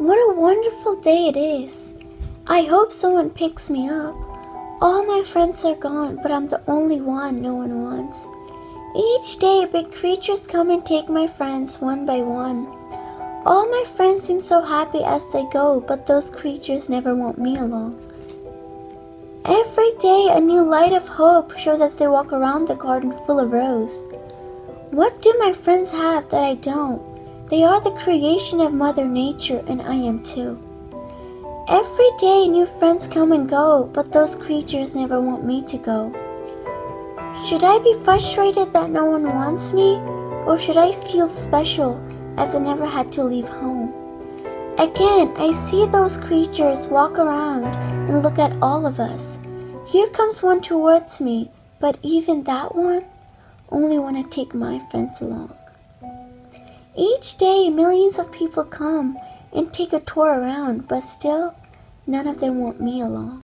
What a wonderful day it is. I hope someone picks me up. All my friends are gone, but I'm the only one no one wants. Each day, big creatures come and take my friends one by one. All my friends seem so happy as they go, but those creatures never want me along. Every day, a new light of hope shows as they walk around the garden full of rose. What do my friends have that I don't? They are the creation of Mother Nature, and I am too. Every day, new friends come and go, but those creatures never want me to go. Should I be frustrated that no one wants me, or should I feel special as I never had to leave home? Again, I see those creatures walk around and look at all of us. Here comes one towards me, but even that one only want to take my friends along. Each day, millions of people come and take a tour around, but still, none of them want me along.